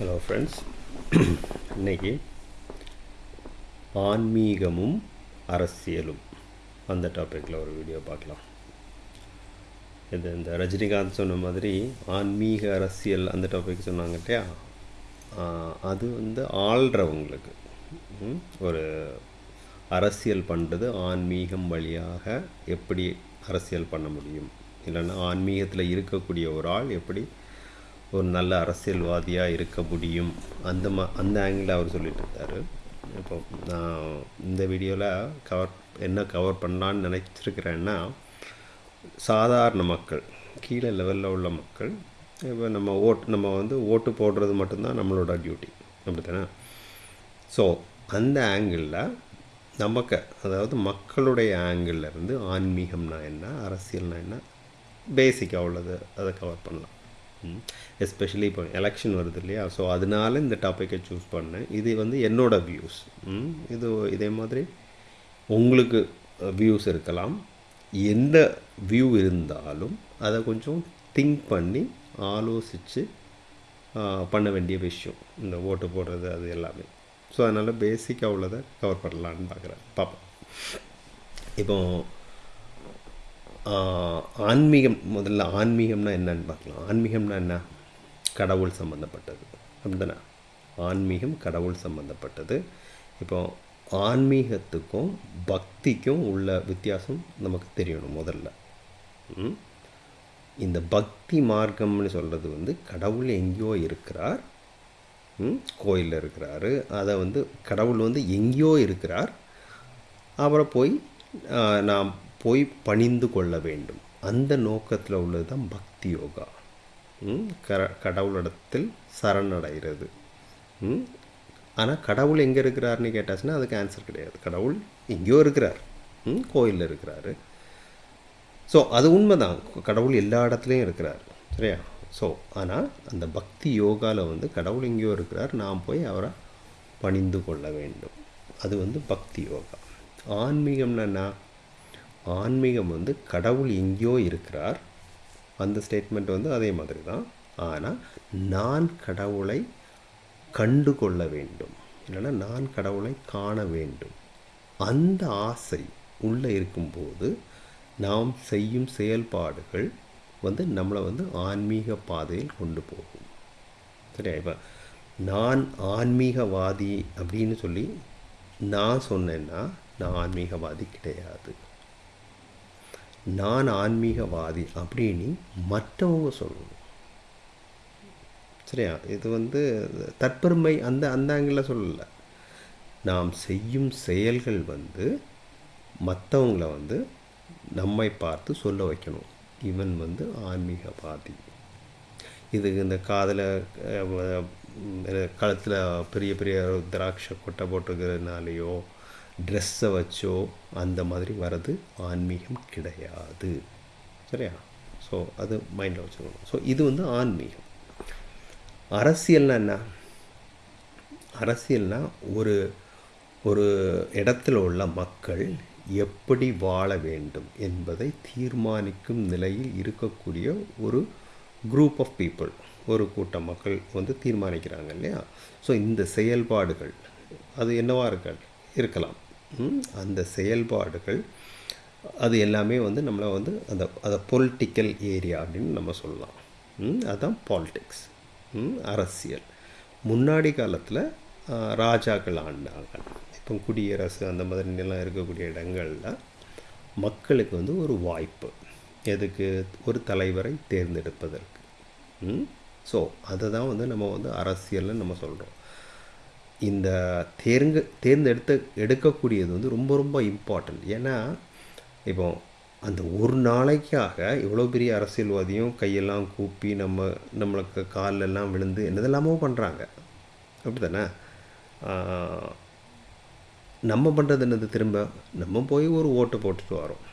Hello friends இன்னைக்கு ஆன்மீகமும் அரசியலும் அந்த டாப்பிக்கில் ஒரு வீடியோ பார்க்கலாம். இது இந்த ரஜினிகாந்த் சொன்ன மாதிரி ஆன்மீக அரசியல் அந்த டாபிக் சொன்னாங்க இல்லையா? அது வந்து ஆள்றவங்களுக்கு ஒரு அரசியல் பண்ணுறது ஆன்மீகம் வழியாக எப்படி அரசியல் பண்ண முடியும்? இல்லைன்னா ஆன்மீகத்தில் இருக்கக்கூடிய ஒரு ஆள் எப்படி ஒரு நல்ல அரசியல்வாதியாக இருக்க முடியும். அந்த மா அந்த ஆங்கிளில் அவர் சொல்லிட்டு இருந்தார். இப்போ நான் இந்த வீடியோவில் கவர் என்ன கவர் பண்ணலான்னு நினச்சிருக்கிறேன்னா சாதாரண மக்கள் கீழே லெவலில் உள்ள மக்கள் இப்போ நம்ம ஓட்டு நம்ம வந்து ஓட்டு போடுறது மட்டும்தான் நம்மளோட டியூட்டி அப்படி தானே ஸோ அந்த ஆங்கிளில் நமக்கு அதாவது மக்களுடைய ஆங்கிள்லேருந்து இருந்து ஆன்மீகம்னா என்ன அரசியல்னா என்ன பேசிக்காக உள்ளது அதை கவர் பண்ணலாம். எஸ்பெஷலி இப்போ எலெக்ஷன் வருது இல்லையா? ஸோ அதனால இந்த டாப்பிக்கை சூஸ் பண்ணேன். இது வந்து என்னோடய வியூஸ் இது இதே மாதிரி உங்களுக்கு வியூஸ் இருக்கலாம். எந்த வியூ இருந்தாலும் அதை கொஞ்சம் திங்க் பண்ணி ஆலோசித்து பண்ண வேண்டிய விஷயம். இந்த ஓட்டு போடுறது அது எல்லாமே. ஸோ அதனால் பேசிக்காக உள்ளதை கவர் பண்ணலான்னு பார்க்குறேன் பார்ப்போம் இப்போ ஆன்மீகம் முதல்ல ஆன்மீகம்னா என்னன்னு பார்க்கலாம். ஆன்மீகம்னா என்ன? கடவுள் சம்மந்தப்பட்டது அப்படிதானே? ஆன்மீகம் கடவுள் சம்மந்தப்பட்டது இப்போ ஆன்மீகத்துக்கும் பக்திக்கும் உள்ள வித்தியாசம் நமக்கு தெரியணும் முதல்ல. ம்? இந்த பக்தி மார்க்கம்னு சொல்கிறது வந்து கடவுள் எங்கேயோ இருக்கிறார். கோயிலில் இருக்கிறாரு. அதை வந்து கடவுள் வந்து எங்கேயோ இருக்கிறார். அவரை போய் நாம் போய் பணிந்து கொள்ள வேண்டும். அந்த நோக்கத்தில் உள்ளது தான் பக்தி யோகா. ம், கர கடவுளிடத்தில் சரணடைகிறது. ஆனால் கடவுள் எங்கே இருக்கிறாருன்னு கேட்டாச்சுன்னா அதுக்கு ஆன்சர் கிடையாது. கடவுள் எங்கேயோ இருக்கிறார். ம், கோயிலில் இருக்கிறாரு. ஸோ அது உண்மைதான். கடவுள் எல்லா இடத்துலையும் இருக்கிறார். சரியா? ஸோ ஆனால் அந்த பக்தி யோகாவில் வந்து கடவுள் எங்கேயோ இருக்கிறார். நாம் போய் அவரை பணிந்து கொள்ள வேண்டும். அது வந்து பக்தி யோகா. ஆன்மீகம்னா என்ன? ஆன்மீகம் வந்து கடவுள் எங்கேயோ இருக்கிறார். அந்த ஸ்டேட்மெண்ட் வந்து அதே மாதிரி தான். ஆனால் நான் கடவுளை கண்டு கொள்ள வேண்டும். இல்லைன்னா நான் கடவுளை காண வேண்டும். அந்த ஆசை உள்ளே இருக்கும்போது நாம் செய்யும் செயல்பாடுகள் வந்து நம்மளை வந்து ஆன்மீக பாதையில் கொண்டு போகும். சரியா? இப்போ நான் ஆன்மீகவாதி அப்படின்னு சொல்லி நான் சொன்னேன்னா நான் ஆன்மீகவாதி கிடையாது. நான் ஆன்மீகவாதி அப்படின்னு மற்றவங்க சொல்லணும். சரியா? இது வந்து தற்பெருமை அந்த அந்த ஆங்கிளில் சொல்லலை. நாம் செய்யும் செயல்கள் வந்து மற்றவங்கள வந்து நம்மை பார்த்து சொல்ல வைக்கணும். இவன் வந்து ஆன்மீகவாதி. இது இந்த காதில் கழுத்தில் பெரிய பெரிய திராட்சை கொட்டை போட்டுக்கிறதுனாலேயோ ட்ரெஸ்ஸை வச்சோ அந்த மாதிரி வர்றது ஆன்மீகம் கிடையாது. சரியா? ஸோ அது மைண்டில் வச்சுக்கணும். ஸோ இது வந்து ஆன்மீகம். அரசியல்னா என்ன? அரசியல்னால் ஒரு ஒரு இடத்துல உள்ள மக்கள் எப்படி வாழ வேண்டும் என்பதை தீர்மானிக்கும் நிலையில் இருக்கக்கூடிய ஒரு குரூப் ஆஃப் பீப்புள் ஒரு கூட்டம் மக்கள் வந்து தீர்மானிக்கிறாங்க இல்லையா? ஸோ இந்த செயல்பாடுகள் அது என்னவாக இருக்க இருக்கலாம். அந்த செயல்பாடுகள் அது எல்லாமே வந்து நம்மளை வந்து அந்த அதை பொலிட்டிக்கல் ஏரியா அப்படின்னு நம்ம சொல்லலாம். அதுதான் பாலிடிக்ஸ் அரசியல். முன்னாடி காலத்தில் ராஜாக்கள் ஆண்டாங்க. இப்போ குடியரசு அந்த மாதிரிலாம் இருக்கக்கூடிய இடங்களில் மக்களுக்கு வந்து ஒரு வாய்ப்பு. எதுக்கு? ஒரு தலைவரை தேர்ந்தெடுப்பதற்கு. ஸோ அதை தான் வந்து நம்ம வந்து அரசியல்னு நம்ம சொல்கிறோம் இந்த தேர்ங்க தேர்ந்தெடுத்த எடுக்கக்கூடியது வந்து ரொம்ப ரொம்ப இம்பார்ட்டண்ட் ஏன்னா இப்போ அந்த ஒரு நாளைக்காக இவ்வளோ பெரிய அரசியல்வாதியும் கையெல்லாம் கூப்பி நம்ம நம்மளுக்கு காலெல்லாம் விழுந்து என்னதெல்லாமோ பண்ணுறாங்க அப்படி தானே நம்ம பண்ணுறது என்னது திரும்ப? நம்ம போய் ஒரு ஓட்டு போட்டுட்டு வரோம்.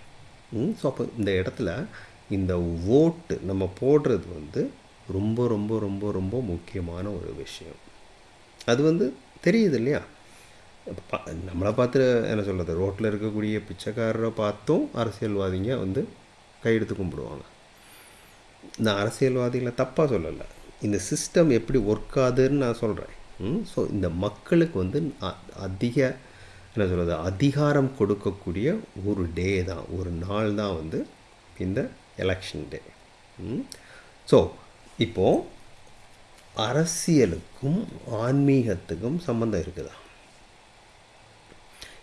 ஸோ அப்போ இந்த இடத்துல இந்த ஓட்டு நம்ம போடுறது வந்து ரொம்ப ரொம்ப ரொம்ப ரொம்ப முக்கியமான ஒரு விஷயம். அது வந்து தெரியுது இல்லையா நம்மளை பார்த்து என்ன சொல்கிறது ரோட்டில் இருக்கக்கூடிய பிச்சைக்காரரை பார்த்தும் அரசியல்வாதிங்க வந்து கையெடுத்து கும்பிடுவாங்க. நான் அரசியல்வாதிகளை தப்பாக சொல்லலை. இந்த சிஸ்டம் எப்படி ஒர்க் ஆகுதுன்னு நான் சொல்கிறேன் ஸோ இந்த மக்களுக்கு வந்து அ- அதிக என்ன சொல்கிறது அதிகாரம் கொடுக்கக்கூடிய ஒரு டே தான் ஒரு நாள் தான் வந்து இந்த எலெக்ஷன் டே ஸோ இப்போது அரசியலுக்கும் ஆன்மீகத்துக்கும் சம்மந்தம் இருக்குதா?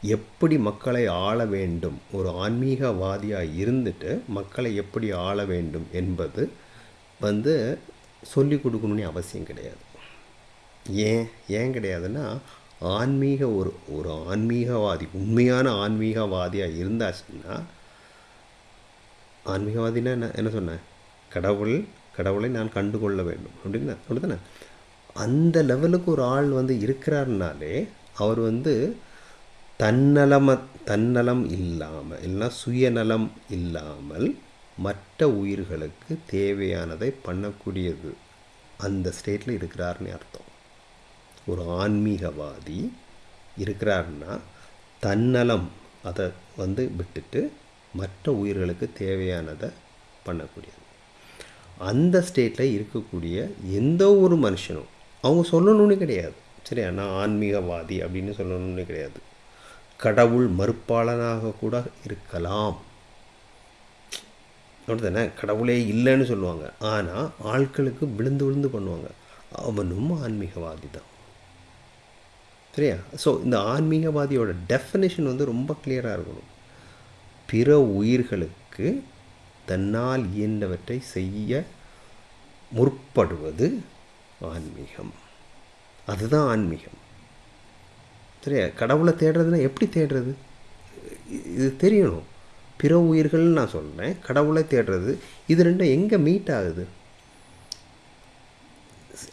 எப்படி மக்களை ஆள வேண்டும்? ஒரு ஆன்மீகவாதியாக இருந்துட்டு மக்களை எப்படி ஆள வேண்டும் என்பது வந்து சொல்லி கொடுக்கணும்னு அவசியம் கிடையாது. ஏன்? ஏன் கிடையாதுன்னா ஆன்மீக ஒரு ஒரு ஆன்மீகவாதி உண்மையான ஆன்மீகவாதியாக இருந்தாச்சுன்னா ஆன்மீகவாதினா என்ன என்ன சொன்னேன்? கடவுள் கடவுளை நான் கண்டுகொள்ள வேண்டும். அப்படின்னு அப்படித்தானே? அந்த லெவலுக்கு ஒரு ஆள் வந்து இருக்கிறாருனாலே அவர் வந்து தன்னலம தன்னலம் இல்லாமல் இல்லைன்னா சுயநலம் இல்லாமல் மற்ற உயிர்களுக்கு தேவையானதை பண்ணக்கூடியது அந்த ஸ்டேட்டில் இருக்கிறாருன்னு அர்த்தம். ஒரு ஆன்மீகவாதி இருக்கிறாருன்னா தன்னலம் அதை வந்து விட்டுட்டு மற்ற உயிர்களுக்கு தேவையானதை பண்ணக்கூடியது. அந்த ஸ்டேட்டில் இருக்கக்கூடிய எந்த ஒரு மனுஷனும் அவங்க சொல்லணும்னு கிடையாது. சரியா? நான் ஆன்மீகவாதி அப்படின்னு சொல்லணும்னு கிடையாது. கடவுள் மறுப்பாளனாக கூட இருக்கலாம். அப்படிதானே கடவுளே இல்லைன்னு சொல்லுவாங்க. ஆனால் ஆட்களுக்கு விழுந்து விழுந்து பண்ணுவாங்க. அவனும் ஆன்மீகவாதி தான். சரியா? ஸோ இந்த ஆன்மீகவாதியோட டெஃபினேஷன் வந்து ரொம்ப கிளியராக இருக்கணும். பிற உயிர்களுக்கு தன்னால் இயன்றவற்றை செய்ய முற்படுவது ஆன்மீகம். அதுதான் ஆன்மீகம். சரியா? கடவுளை தேடுறதுன்னா எப்படி தேடுறது? இது தெரியணும். பிற உயிர்கள்னு நான் சொல்கிறேன் கடவுளை தேடுறது இது ரெண்டும் எங்கே மீட் ஆகுது?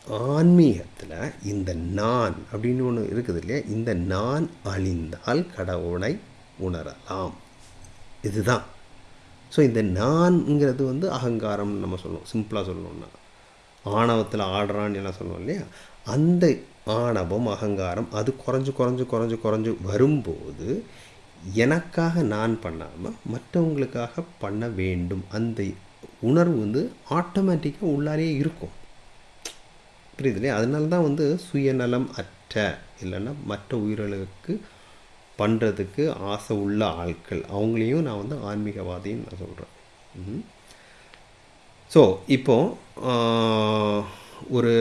ஆன்மீகத்தில் இந்த நான் அப்படின்னு ஒன்று இருக்குது இல்லையா? இந்த நான் அழிந்தால் கடவுளை உணரலாம். இதுதான். ஸோ இந்த நான்ங்கிறது வந்து அகங்காரம்னு நம்ம சொல்லுவோம். சிம்பிளாக சொல்லணும்னா ஆணவத்தில் ஆடுறான்னு எல்லாம் சொல்லுவோம் இல்லையா? அந்த ஆணவம் அகங்காரம் அது குறைஞ்சு குறைஞ்சு குறைஞ்சு குறைஞ்சு வரும்போது எனக்காக நான் பண்ணாமல் மற்றவங்களுக்காக பண்ண வேண்டும். அந்த உணர்வு வந்து ஆட்டோமேட்டிக்காக உள்ளாரே இருக்கும். புரியுது இல்லையா? அதனால தான் வந்து சுயநலம் அற்ற இல்லைன்னா மற்ற உயிர்களுக்கு பண்ணுறதுக்கு ஆசை உள்ள ஆட்கள். அவங்களையும் நான் வந்து ஆன்மீகவாதின்னு நான் சொல்கிறேன் ஸோ இப்போ ஒரு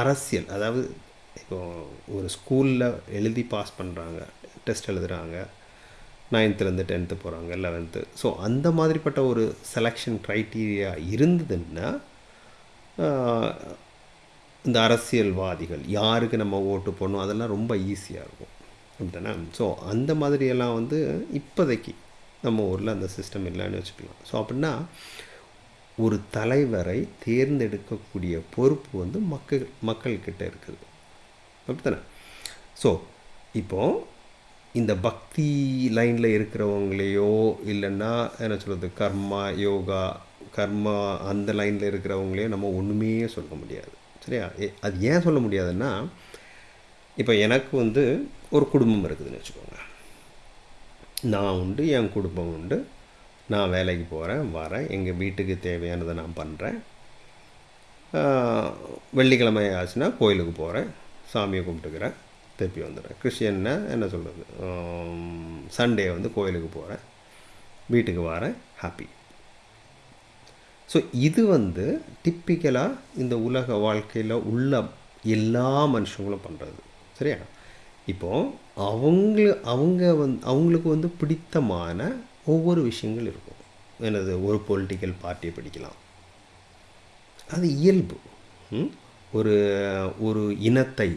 அரசியல் அதாவது இப்போ ஒரு ஸ்கூலில் எழுதி பாஸ் பண்ணுறாங்க டெஸ்ட் எழுதுகிறாங்க நைன்த்துலேருந்து டென்த்து போகிறாங்க லெவன்த்து ஸோ அந்த மாதிரிப்பட்ட ஒரு செலெக்ஷன் க்ரைட்டீரியா இருந்ததுன்னா இந்த அரசியல்வாதிகள் யாருக்கு நம்ம ஓட்டு போடணும் அதெல்லாம் ரொம்ப ஈஸியாக இருக்கும். அப்படின்னா ஸோ அந்த மாதிரியெல்லாம் வந்து இப்போதைக்கு நம்ம ஊரில் அந்த சிஸ்டம் இல்லைன்னு வச்சுக்கலாம். ஸோ அப்படின்னா ஒரு தலைவரை தேர்ந்தெடுக்கக்கூடிய பொறுப்பு வந்து மக்கள் மக்கள்கிட்ட இருக்குது. அப்படித்தானே? ஸோ இப்போது இந்த பக்தி லைனில் இருக்கிறவங்களையோ இல்லைன்னா என்ன சொல்கிறது கர்மா யோகா கர்மா அந்த லைனில் இருக்கிறவங்களையோ நம்ம ஒன்றுமே சொல்ல முடியாது. சரியா? அது ஏன் சொல்ல முடியாதுன்னா இப்போ எனக்கு வந்து ஒரு குடும்பம் இருக்குதுன்னு வச்சுக்கோங்க. நான் உண்டு என் குடும்பம் உண்டு. நான் வேலைக்கு போகிறேன் வரேன். எங்கள் வீட்டுக்கு தேவையானதை நான் பண்ணுறேன் வெள்ளிக்கிழமை ஆச்சுன்னா கோயிலுக்கு போகிறேன் சாமியை கும்பிட்டுக்கிறேன் திருப்பி வந்துடுறேன். கிறிஸ்டியன்னா என்ன சொல்கிறது சண்டே வந்து கோயிலுக்கு போகிறேன் வீட்டுக்கு வரேன் ஹாப்பி ஸோ இது வந்து டிப்பிக்கலாக இந்த உலக வாழ்க்கையில் உள்ள எல்லா மனுஷங்களும் பண்ணுறது சரியா? இப்போது அவங்க அவங்க வந்து அவங்களுக்கு வந்து பிடித்தமான ஒவ்வொரு விஷயங்கள் இருக்கும். எனது ஒரு பொலிட்டிக்கல் பார்ட்டியை பிடிக்கலாம். அது இயல்பு. ஒரு ஒரு இனத்தை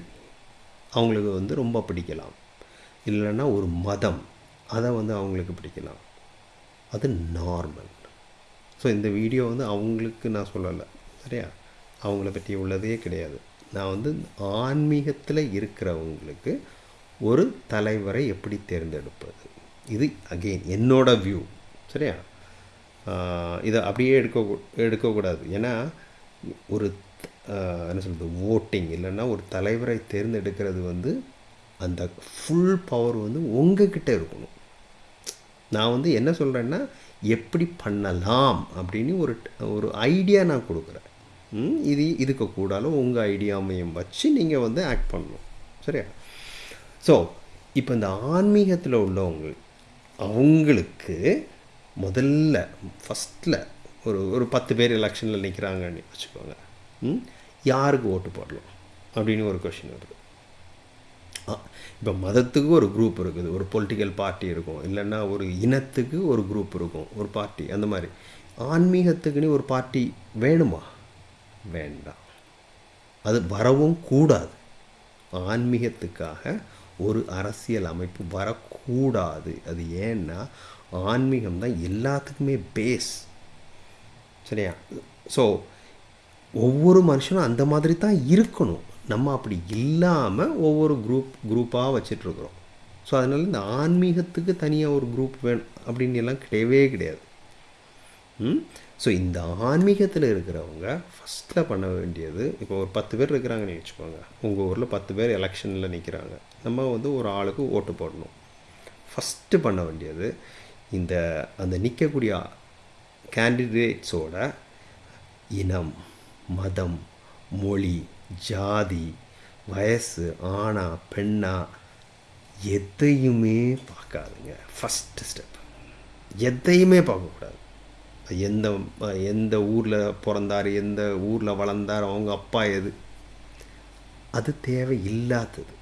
அவங்களுக்கு வந்து ரொம்ப பிடிக்கலாம். இல்லைன்னா ஒரு மதம் அதை வந்து அவங்களுக்கு பிடிக்கலாம். அது நார்மல் ஸோ இந்த வீடியோ வந்து அவங்களுக்கு நான் சொல்லலை. சரியா? அவங்கள பற்றி உள்ளதே கிடையாது. நான் வந்து ஆன்மீகத்தில் இருக்கிறவங்களுக்கு ஒரு தலைவரை எப்படி தேர்ந்தெடுப்பது? இது அகெயின் என்னோட வியூ சரியா? இதை அப்படியே எடுக்க எடுக்கக்கூடாது. ஏன்னா ஒரு என்ன சொல்கிறது ஓட்டிங் இல்லைன்னா ஒரு தலைவரை தேர்ந்தெடுக்கிறது வந்து அந்த ஃபுல் பவர் வந்து உங்ககிட்ட இருக்கணும். நான் வந்து என்ன சொல்கிறேன்னா எப்படி பண்ணலாம் அப்படின்னு ஒரு ஒரு ஐடியா நான் கொடுக்குறேன். ம், இது இதுக்கு கூடாலும் உங்கள் ஐடியாமையும் வச்சு நீங்கள் வந்து ஆக்ட் பண்ணணும். சரியா? ஸோ இப்போ இந்த ஆன்மீகத்தில் உள்ளவங்க அவங்களுக்கு முதல்ல ஃபஸ்ட்டில் ஒரு ஒரு பத்து பேர் எலெக்ஷனில் நிற்கிறாங்கன்னு வச்சுக்கோங்க. ம், யாருக்கு ஓட்டு போடலாம் அப்படின்னு ஒரு கொஷின் வருது. இப்போ மதத்துக்கு ஒரு குரூப் இருக்குது. ஒரு பொலிட்டிக்கல் பார்ட்டி இருக்கும். இல்லைன்னா ஒரு இனத்துக்கு ஒரு குரூப் இருக்கும். ஒரு பார்ட்டி அந்த மாதிரி. ஆன்மீகத்துக்குன்னு ஒரு பார்ட்டி வேணுமா? வேண்டாம். அது வரவும் கூடாது. ஆன்மீகத்துக்காக ஒரு அரசியல் அமைப்பு வரக்கூடாது. அது ஏன்னா ஆன்மீகம் தான் எல்லாத்துக்குமே பேஸ் சரியா? ஸோ ஒவ்வொரு மனுஷனும் அந்த மாதிரி தான் இருக்கணும். நம்ம அப்படி இல்லாமல் ஒவ்வொரு குரூப் குரூப்பாக வச்சிட்ருக்குறோம் ஸோ அதனால் இந்த ஆன்மீகத்துக்கு தனியாக ஒரு குரூப் வேணும். அப்படின்னு எல்லாம் கிடையவே கிடையாது. ஸோ இந்த ஆன்மீகத்தில் இருக்கிறவங்க ஃபஸ்ட்டில் பண்ண வேண்டியது இப்போ ஒரு பத்து பேர் இருக்கிறாங்கன்னு வச்சுக்கோங்க. உங்கள் ஊரில் பத்து பேர் எலெக்ஷனில் நிற்கிறாங்க நம்ம வந்து ஒரு ஆளுக்கு ஓட்டு போடணும். ஃபஸ்ட்டு பண்ண வேண்டியது இந்த அந்த நிற்கக்கூடிய கேண்டிடேட்ஸோட இனம் மதம் மொழி ஜாதி வயசு ஆணா பெண்ணா எதையுமே பார்க்காதுங்க. ஃபஸ்ட்டு ஸ்டெப் எதையுமே பார்க்கக்கூடாது. எந்த எந்த ஊரில் பிறந்தார் எந்த ஊரில் வளர்ந்தார் அவங்க அப்பா எது? அது தேவை இல்லாதது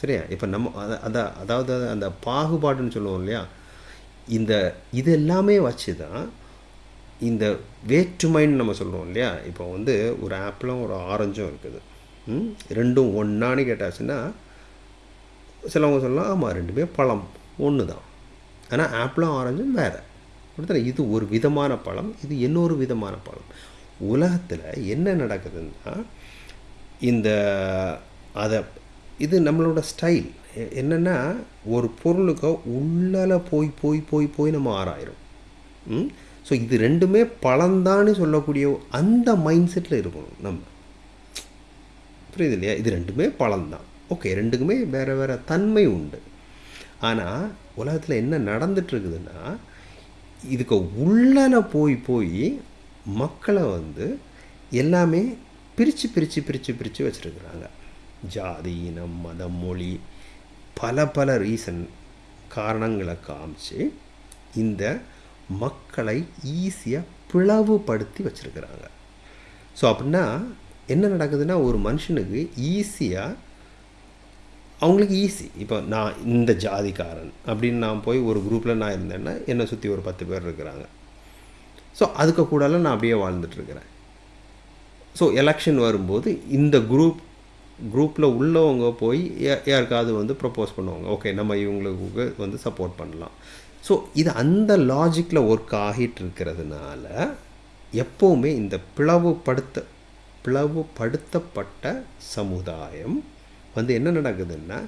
சரியா? இப்போ நம்ம அதான் அதாவது அந்த பாகுபாடுன்னு சொல்லுவோம் இல்லையா? இந்த இது எல்லாமே வச்சு தான் இந்த வேற்றுமைன்னு நம்ம சொல்லுவோம் இல்லையா? இப்போ வந்து ஒரு ஆப்பிளும் ஒரு ஆரஞ்சும் இருக்குது. ரெண்டும் ஒன்றான்னு கேட்டாச்சுன்னா சிலவங்க சொல்லலாம் ஆமாம் ரெண்டுமே பழம். ஒன்று தான் ஆனால் ஆப்பிளும் ஆரஞ்சும் வேறு. கொடுத்துறேன் இது ஒரு விதமான பழம் இது இன்னொரு விதமான பழம். உலகத்தில் என்ன நடக்குதுன்னா இந்த அதை இது நம்மளோட ஸ்டைல் என்னென்னா ஒரு பொருளுக்கு உள்ளால போய் போய் போய் போய் நம்ம ஆராயிரும். ஸோ இது ரெண்டுமே பழந்தான்னு சொல்லக்கூடிய அந்த மைண்ட் செட்டில் இருக்கணும் நம்ம. புரியுது இல்லையா? இது ரெண்டுமே பழம்தான். ஓகே ரெண்டுக்குமே வேறு வேறு தன்மை உண்டு. ஆனால் உலகத்தில் என்ன நடந்துட்டு இருக்குதுன்னா இதுக்கு உள்ளால போய் போய் மக்களை வந்து எல்லாமே பிரித்து பிரித்து பிரித்து பிரித்து வச்சுருக்குறாங்க. ஜாதி இனம் மதம் மொழி பல பல ரீசன் காரணங்களை காமிச்சு இந்த மக்களை ஈஸியாக பிளவுபடுத்தி வச்சுருக்குறாங்க. ஸோ அப்படின்னா என்ன நடக்குதுன்னா ஒரு மனுஷனுக்கு ஈஸியாக அவங்களுக்கு ஈஸி இப்போ நான் இந்த ஜாதிக்காரன் அப்படின்னு நான் போய் ஒரு குரூப்பில் நான் இருந்தேன்னா என்னை சுற்றி ஒரு பத்து பேர் இருக்கிறாங்க. ஸோ அதுக்கு கூடால நான் அப்படியே வாழ்ந்துட்டுருக்கிறேன் ஸோ எலெக்ஷன் வரும்போது இந்த குரூப் குரூப்பில் உள்ளவங்க போய் யாருக்காவது வந்து ப்ரப்போஸ் பண்ணுவாங்க. ஓகே நம்ம இவங்களுக்கு வந்து சப்போர்ட் பண்ணலாம். ஸோ இது அந்த லாஜிக்கில் ஒர்க் ஆகிட்டு இருக்கிறதுனால எப்போவுமே இந்த பிளவுபடுத்த பிளவுபடுத்தப்பட்ட சமுதாயம் வந்து என்ன நடக்குதுன்னா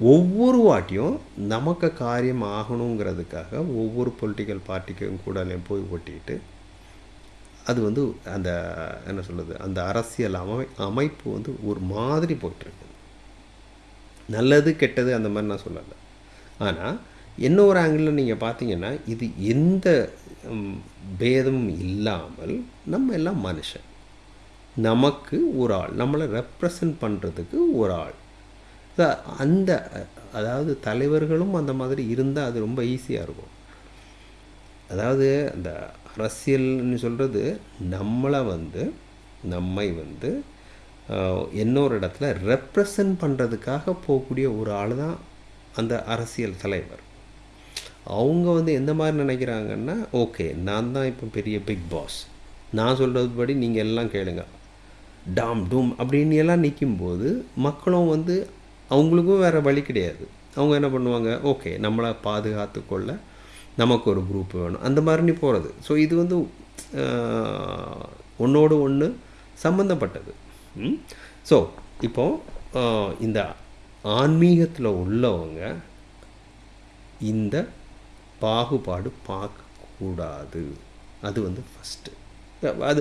ஒவ்வொரு வாட்டியும் நமக்கு காரியம் ஆகணுங்கிறதுக்காக ஒவ்வொரு பொலிட்டிக்கல் பார்ட்டிக்கும் கூட போய் ஒட்டிட்டு அது வந்து அந்த என்ன சொல்கிறது அந்த அரசியல் அமை அமைப்பு வந்து ஒரு மாதிரி போயிட்டுருக்கு நல்லது கெட்டது அந்த மாதிரி நான் சொல்லலை. ஆனால் இன்னொரு ஆங்கிளில் நீங்கள் பார்த்தீங்கன்னா இது எந்த பேதமும் இல்லாமல் நம்ம எல்லாம் மனுஷன். நமக்கு ஒரு ஆள் நம்மளை ரெப்ரசன்ட் பண்ணுறதுக்கு ஒரு ஆள். அந்த அதாவது தலைவர்களும் அந்த மாதிரி இருந்தால் அது ரொம்ப ஈஸியாக இருக்கும். அதாவது அந்த அரசியல்னு சொல்கிறது நம்மளை வந்து நம்மை வந்து இன்னொரு இடத்துல ரெப்ரசன்ட் பண்ணுறதுக்காக போகக்கூடிய ஒரு ஆள் தான் அந்த அரசியல் தலைவர். அவங்க வந்து எந்த மாதிரி நினைக்கிறாங்கன்னா ஓகே நான் தான் இப்போ பெரிய பிக் பாஸ் நான் சொல்கிறது படி நீங்கள் எல்லாம் கேளுங்க. டாம் டூம் அப்படின்னு எல்லாம் நிற்கும்போது மக்களும் வந்து அவங்களுக்கும் வேறு வழி கிடையாது. அவங்க என்ன பண்ணுவாங்க? ஓகே நம்மளை பாதுகாத்து கொள்ள நமக்கு ஒரு குரூப் வேணும். அந்த மாதிரி நீ போகிறது ஸோ இது வந்து ஒன்றோடு ஒன்று சம்மந்தப்பட்டது ஸோ இப்போ இந்த ஆன்மீகத்தில் உள்ளவங்க இந்த பாகுபாடு பார்க்கக்கூடாது. அது வந்து ஃபஸ்ட்டு அது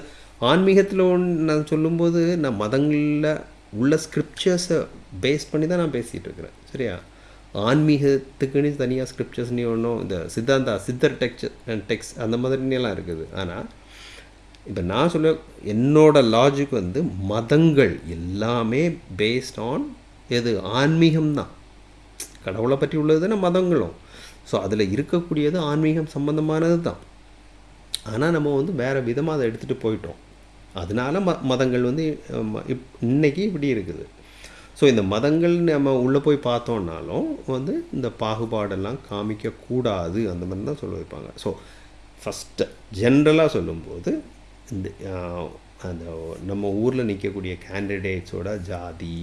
ஆன்மீகத்தில் ஒன்று நான் சொல்லும்போது நான் மதங்களில் உள்ள ஸ்கிரிப்சர்ஸை பேஸ் பண்ணி தான் நான் பேசிகிட்டு இருக்கிறேன். சரியா? ஆன்மீகத்துக்குன்னு தனியாக ஸ்கிரிப்சர்ஸ்னே ஒன்றும் இந்த சித்தாந்தா சித்தர் டெக்ஸ் டெக்ஸ் அந்த மாதிரி எல்லாம் இருக்குது. ஆனால் இப்போ நான் சொல்ல என்னோட லாஜிக் வந்து மதங்கள் எல்லாமே பேஸ்ட் ஆன் எது? ஆன்மீகம்தான் கடவுளை பற்றி உள்ளது தானே மதங்களும். ஸோ அதில் இருக்கக்கூடியது ஆன்மீகம் சம்மந்தமானது தான். ஆனால் நம்ம வந்து வேறு விதமாக அதை எடுத்துகிட்டு போயிட்டோம். அதனால ம மதங்கள் வந்து இப் இன்னைக்கு இப்படி இருக்குது. ஸோ இந்த மதங்கள் நம்ம உள்ளே போய் பார்த்தோன்னாலும் வந்து இந்த பாகுபாடெல்லாம் காமிக்கக்கூடாது அந்த மாதிரி தான் சொல்ல வைப்பாங்க. ஸோ ஃபஸ்ட்டு ஜென்ரலாக சொல்லும்போது இந்த அந்த நம்ம ஊரில் நிற்கக்கூடிய கேண்டிடேட்ஸோட ஜாதி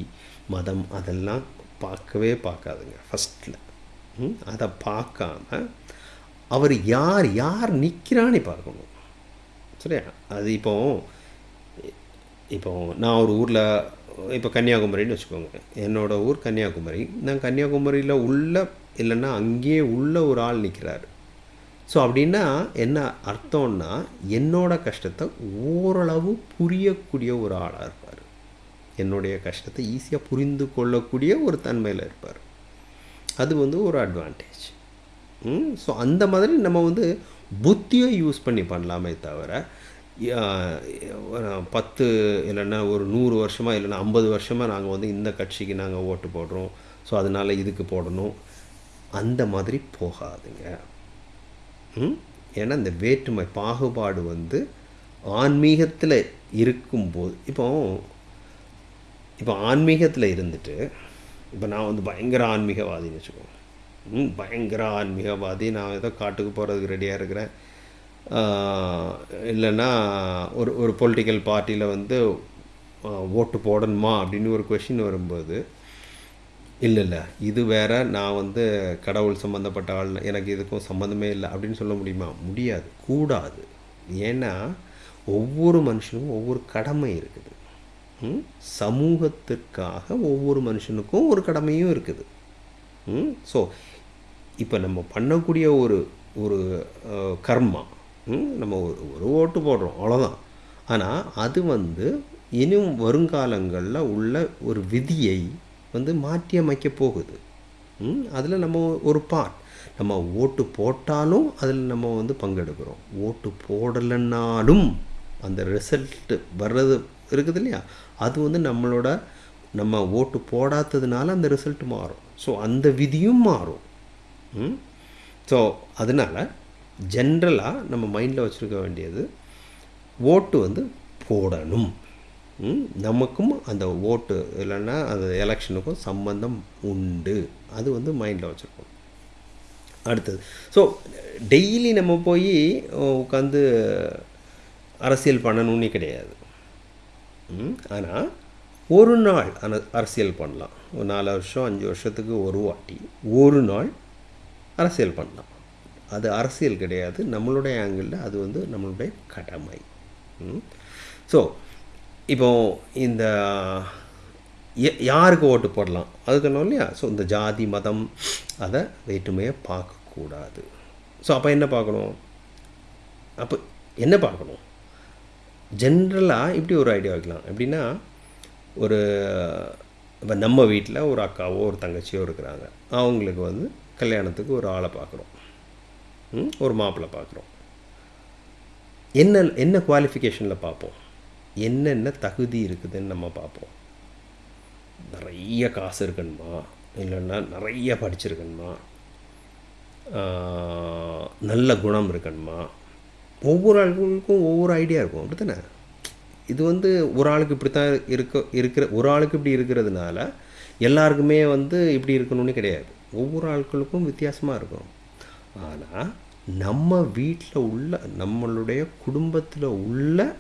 மதம் அதெல்லாம் பார்க்கவே பார்க்காதுங்க. ஃபஸ்ட்டில் அதை பார்க்காம அவர் யார் யார் நிற்கிறான்னு பார்க்கணும். சரியா? அது இப்போ இப்போ நான் ஒரு ஊரில் இப்போ கன்னியாகுமரின்னு வச்சுக்கோங்க. என்னோட ஊர் கன்னியாகுமரி. நான் கன்னியாகுமரியில் உள்ள இல்லைன்னா அங்கேயே உள்ள ஒரு ஆள் நிற்கிறாரு ஸோ அப்படின்னா என்ன அர்த்தம்னா என்னோட கஷ்டத்தை ஓரளவு புரியக்கூடிய ஒரு ஆளாக இருப்பார். என்னுடைய கஷ்டத்தை ஈஸியாக புரிந்து கொள்ளக்கூடிய ஒரு தன்மையில் இருப்பார். அது வந்து ஒரு அட்வான்டேஜ் ஸோ அந்த மாதிரி நம்ம வந்து புத்தியை யூஸ் பண்ணி பண்ணலாமே தவிர பத்து இல்லைன்னா ஒரு நூறு வருஷமாக இல்லைன்னா ஐம்பது வருஷமாக நாங்கள் வந்து இந்த கட்சிக்கு நாங்கள் ஓட்டு போடுறோம். ஸோ அதனால் இதுக்கு போடணும். அந்த மாதிரி போகாதுங்க. ஏன்னா இந்த வேற்றுமை பாகுபாடு வந்து ஆன்மீகத்தில் இருக்கும்போது இப்போ இப்போ ஆன்மீகத்தில் இருந்துட்டு இப்போ நான் வந்து பயங்கர ஆன்மீகவாதின்னு வச்சுக்கோங்க. ம் பயங்கர ஆன்மீகவாதி. நான் ஏதோ காட்டுக்கு போகிறதுக்கு ரெடியாக இருக்கிறேன். இல்லைன்னா ஒரு ஒரு பொலிட்டிக்கல் பார்ட்டியில் வந்து ஓட்டு போடணுமா அப்படின்னு ஒரு கொஷின் வரும்போது இல்லை இல்லை இது வேற நான் வந்து கடவுள் சம்மந்தப்பட்ட ஆள் எனக்கு இதுக்கும் சம்மந்தமே இல்லை அப்படின்னு சொல்ல முடியுமா? முடியாது கூடாது. ஏன்னா ஒவ்வொரு மனுஷனுக்கும் ஒவ்வொரு கடமை இருக்குது. சமூகத்திற்காக ஒவ்வொரு மனுஷனுக்கும் ஒரு கடமையும் இருக்குது. ஸோ இப்போ நம்ம பண்ணக்கூடிய ஒரு ஒரு கர்மா நம்ம ஒரு ஒரு ஓட்டு போடுறோம் அவ்வளோதான் ஆனால் அது வந்து இனியும் வருங்காலங்களில் உள்ள ஒரு விதியை வந்து மாற்றி அமைக்க போகுது. அதில் நம்ம ஒரு பார்ட் நம்ம ஓட்டு போட்டாலும் அதில் நம்ம வந்து பங்கெடுக்கிறோம். ஓட்டு போடலைன்னாலும் அந்த ரிசல்ட்டு வர்றது இருக்குது இல்லையா? அது வந்து நம்மளோட நம்ம ஓட்டு போடாததுனால அந்த ரிசல்ட் மாறும். ஸோ அந்த விதியும் மாறும். ஸோ அதனால் ஜென்ரலாக நம்ம மைண்டில் வச்சுருக்க வேண்டியது ஓட்டு வந்து போடணும். நமக்கும் அந்த ஓட்டு இல்லைன்னா அந்த எலெக்ஷனுக்கும் சம்பந்தம் உண்டு. அது வந்து மைண்டில் வச்சுருக்கோம் அடுத்தது ஸோ டெய்லி நம்ம போய் உட்காந்து அரசியல் பண்ணணும்னே கிடையாது. ஆனால் ஒரு நாள் அன அரசியல் பண்ணலாம். ஒரு நாலு வருஷம் அஞ்சு வருஷத்துக்கு ஒரு வாட்டி ஒரு நாள் அரசியல் பண்ணலாம். அது அரசியல் கிடையாது. நம்மளுடைய ஆங்கிளில் அது வந்து நம்மளுடைய கடமை. ஸோ இப்போ இந்த ய- யாருக்கு ஓட்டு போடலாம்? அது சொன்னோம் இல்லையா? ஸோ இந்த ஜாதி மதம் அதை வேற்றுமையை பார்க்கக்கூடாது. ஸோ அப்போ என்ன பார்க்கணும்? அப்போ என்ன பார்க்கணும்? ஜென்ரலாக இப்படி ஒரு ஐடியா வைக்கலாம். எப்படின்னா ஒரு இப்போ நம்ம வீட்டில் ஒரு அக்காவோ ஒரு தங்கச்சியோ இருக்கிறாங்க. அவங்களுக்கு வந்து கல்யாணத்துக்கு ஒரு ஆளை பார்க்குறோம் ஒரு மாப்பிள்ளை பார்க்குறோம். என்ன என்ன குவாலிஃபிகேஷனில் பார்ப்போம்? என்னென்ன தகுதி இருக்குதுன்னு நம்ம பார்ப்போம். நிறைய காசு இருக்கணுமா இல்லைன்னா நிறைய படிச்சிருக்கணுமா நல்ல குணம் இருக்கணுமா ஒவ்வொரு ஆளுக்கும் ஒவ்வொரு ஐடியா இருக்கும். அப்படி தானே இது வந்து ஒரு ஆளுக்கு இப்படி தான் இருக்க இருக்கிற ஒரு ஆளுக்கு இப்படி இருக்கிறதுனால எல்லாருக்குமே வந்து இப்படி இருக்கணும்னு கிடையாது. ஒவ்வொரு ஆட்களுக்கும் வித்தியாசமாக இருக்கும். ஆனால் நம்ம வீட்டில் உள்ள நம்மளுடைய குடும்பத்தில் உள்ள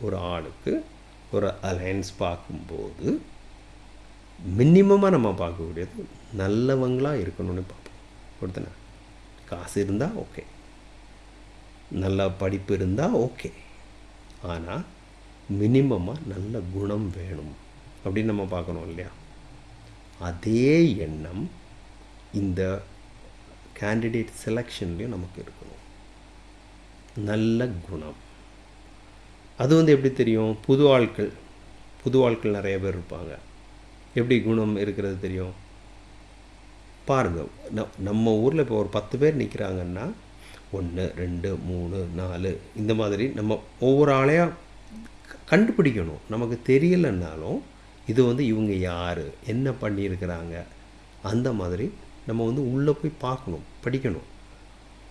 ஒரு ஆளுக்கு ஒரு அலையன்ஸ் பார்க்கும்போது மினிமமாக நம்ம பார்க்கக்கூடியது நல்லவங்களாக இருக்கணும்னு பார்ப்போம். கொடுத்தன காசு இருந்தால் ஓகே நல்ல படிப்பு இருந்தால் ஓகே ஆனால் மினிமமாக நல்ல குணம் வேணும் அப்படின்னு நம்ம பார்க்கணும் இல்லையா? அதே எண்ணம் இந்த கேண்டிடேட் செலெக்ஷன்லேயும் நமக்கு இருக்கணும். நல்ல குணம். அது வந்து எப்படி தெரியும்? புது ஆட்கள் புது ஆட்கள் நிறைய பேர் இருப்பாங்க. எப்படி குணம் இருக்கிறது தெரியும்? பாருங்கள் நம்ம ஊரில் இப்போ ஒரு பத்து பேர் நிற்கிறாங்கன்னா ஒன்று ரெண்டு மூணு நாலு இந்த மாதிரி நம்ம ஒவ்வொரு ஆளையாக கண்டுபிடிக்கணும். நமக்கு தெரியலைன்னாலும் இது வந்து இவங்க யார்? என்ன பண்ணியிருக்கிறாங்க? அந்த மாதிரி நம்ம வந்து உள்ளே போய் பார்க்கணும் படிக்கணும்.